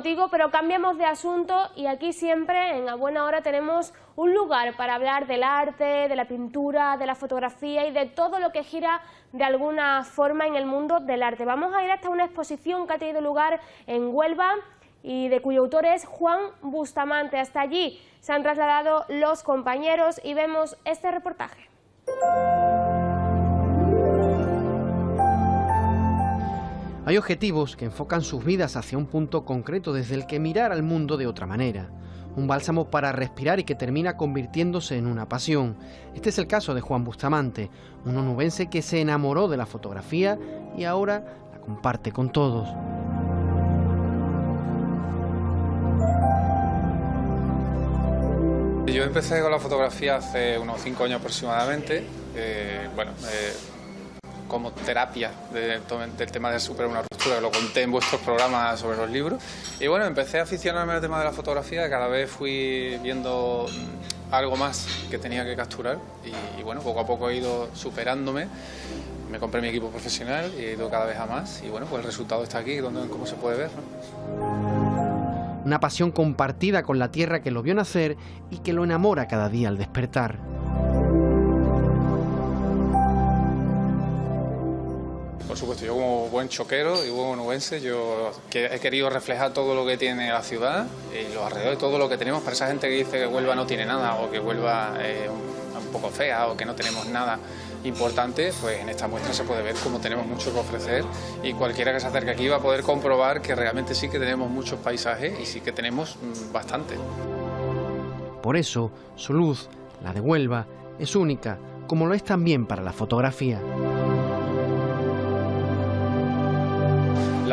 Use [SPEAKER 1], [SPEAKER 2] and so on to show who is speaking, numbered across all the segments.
[SPEAKER 1] contigo, pero cambiamos de asunto y aquí siempre en A Buena Hora tenemos un lugar para hablar del arte, de la pintura, de la fotografía y de todo lo que gira de alguna forma en el mundo del arte. Vamos a ir hasta una exposición que ha tenido lugar en Huelva y de cuyo autor es Juan Bustamante. Hasta allí se han trasladado los compañeros y vemos este reportaje.
[SPEAKER 2] Hay objetivos que enfocan sus vidas hacia un punto concreto desde el que mirar al mundo de otra manera. Un bálsamo para respirar y que termina convirtiéndose en una pasión. Este es el caso de Juan Bustamante, un onubense que se enamoró de la fotografía y ahora la comparte con todos.
[SPEAKER 3] Yo empecé con la fotografía hace unos cinco años aproximadamente. Eh, bueno, eh, como terapia del tema de superar una ruptura, que lo conté en vuestros programas sobre los libros. Y bueno, empecé a aficionarme al tema de la fotografía, cada vez fui viendo algo más que tenía que capturar y, bueno, poco a poco he ido superándome. Me compré mi equipo profesional y he ido cada vez a más y bueno, pues el resultado está aquí, donde, como se puede ver.
[SPEAKER 2] Una pasión compartida con la tierra que lo vio nacer y que lo enamora cada día al despertar.
[SPEAKER 3] Supuesto, yo como buen choquero y buen onubense, yo he querido reflejar todo lo que tiene la ciudad y los alrededores, todo lo que tenemos para esa gente que dice que Huelva no tiene nada o que Huelva es un, poco fea o que no tenemos nada importante, pues en esta muestra se puede ver cómo tenemos mucho que ofrecer y cualquiera que se acerque aquí va a poder comprobar que realmente sí que tenemos muchos paisajes y sí que tenemos mm, bastante.
[SPEAKER 2] Por eso, su luz, la de Huelva, es única, como lo es también para la fotografía.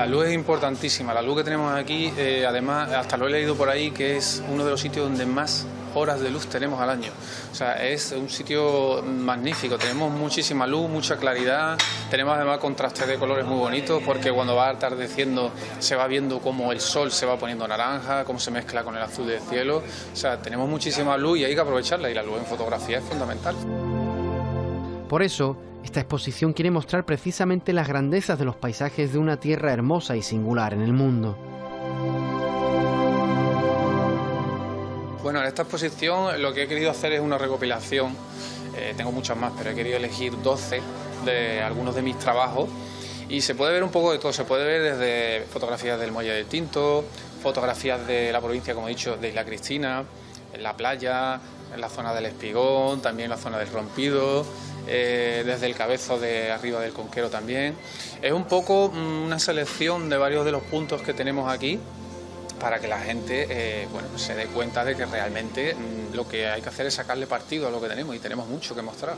[SPEAKER 3] La luz es importantísima, la luz que tenemos aquí, eh, además, hasta lo he leído por ahí, que es uno de los sitios donde más horas de luz tenemos al año. O sea, es un sitio magnífico, tenemos muchísima luz, mucha claridad, tenemos además contrastes de colores muy bonitos porque cuando va atardeciendo se va viendo cómo el sol se va poniendo naranja, cómo se mezcla con el azul del cielo. O sea, tenemos muchísima luz y hay que aprovecharla y la luz en fotografía es fundamental.
[SPEAKER 2] Por eso, esta exposición quiere mostrar precisamente las grandezas de los paisajes de una tierra hermosa y singular en el mundo.
[SPEAKER 3] Bueno, en esta exposición lo que he querido hacer es una recopilación, eh, tengo muchas más, pero he querido elegir 12 de algunos de mis trabajos. Y se puede ver un poco de todo, se puede ver desde fotografías del Muelle del Tinto, fotografías de la provincia, como he dicho, de Isla Cristina, en la playa, en la zona del Espigón, también en la zona del Rompido, eh, desde el cabezo de arriba del Conquero también. Es un poco mm, una selección de varios de los puntos que tenemos aquí para que la gente eh, bueno, se dé cuenta de que realmente mm, lo que hay que hacer es sacarle partido a lo que tenemos y tenemos mucho que mostrar.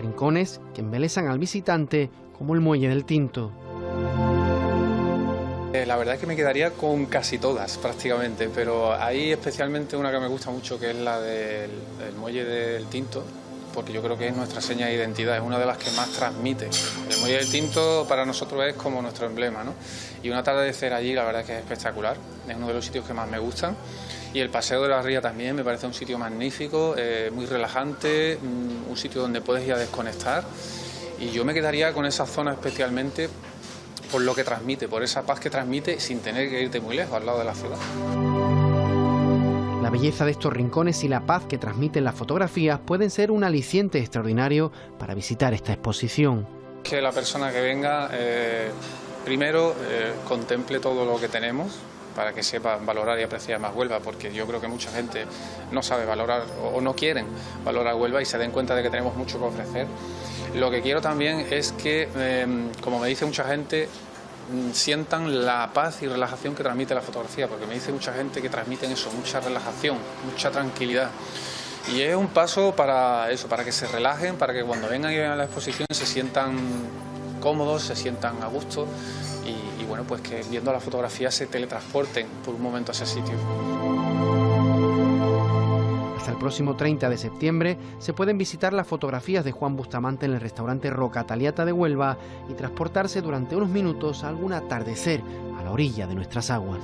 [SPEAKER 2] Rincones que embelezan al visitante como el muelle del Tinto.
[SPEAKER 3] Eh, la verdad es que me quedaría con casi todas prácticamente, pero hay especialmente una que me gusta mucho que es la del, muelle del Tinto, porque yo creo que es nuestra seña de identidad, es una de las que más transmite. El muelle del Tinto para nosotros es como nuestro emblema, ¿no? Y un atardecer allí la verdad es que es espectacular, es uno de los sitios que más me gustan. Y el Paseo de la Ría también me parece un sitio magnífico, eh, muy relajante, mm, un sitio donde puedes ir a desconectar. Y yo me quedaría con esa zona especialmente por lo que transmite, por esa paz que transmite sin tener que irte muy lejos, al lado de la ciudad.
[SPEAKER 2] La belleza de estos rincones y la paz que transmiten las fotografías pueden ser un aliciente extraordinario para visitar esta exposición.
[SPEAKER 3] Que la persona que venga, eh, primero, eh, contemple todo lo que tenemos, para que sepa valorar y apreciar más Huelva, porque yo creo que mucha gente no sabe valorar o no quieren valorar Huelva y se den cuenta de que tenemos mucho que ofrecer. Lo que quiero también es que, em, como me dice mucha gente, mm, sientan la paz y relajación que transmite la fotografía, porque me dice mucha gente que transmiten eso, mucha relajación, mucha tranquilidad. Y es un paso para eso, para que se relajen, para que cuando vengan y vean la exposición se sientan cómodos, se sientan a gusto y, bueno, pues que viendo la fotografía se teletransporten por un momento a ese sitio.
[SPEAKER 2] Próximo 30 de septiembre se pueden visitar las fotografías de Juan Bustamante en el restaurante Roca Taliata de Huelva y transportarse durante unos minutos a algún atardecer a la orilla de nuestras aguas.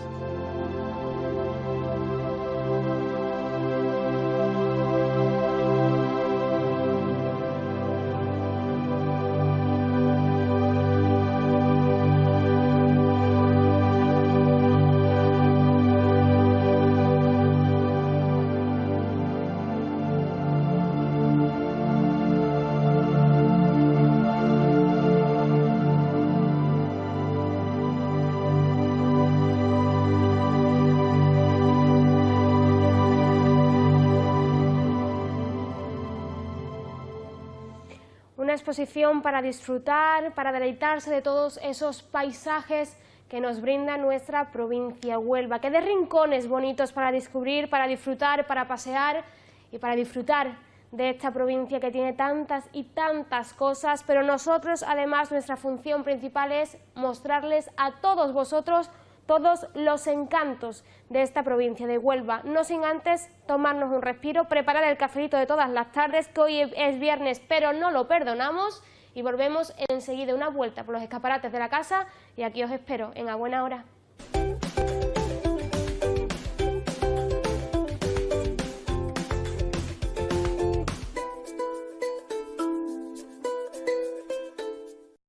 [SPEAKER 1] Exposición para disfrutar, para deleitarse de todos esos paisajes que nos brinda nuestra provincia Huelva, que de rincones bonitos para descubrir, para disfrutar, para pasear y para disfrutar de esta provincia que tiene tantas y tantas cosas, pero nosotros además nuestra función principal es mostrarles a todos vosotros todos los encantos de esta provincia de Huelva, no sin antes tomarnos un respiro, preparar el cafelito de todas las tardes, que hoy es viernes pero no lo perdonamos, y volvemos enseguida una vuelta por los escaparates de la casa y aquí os espero en A Buena Hora.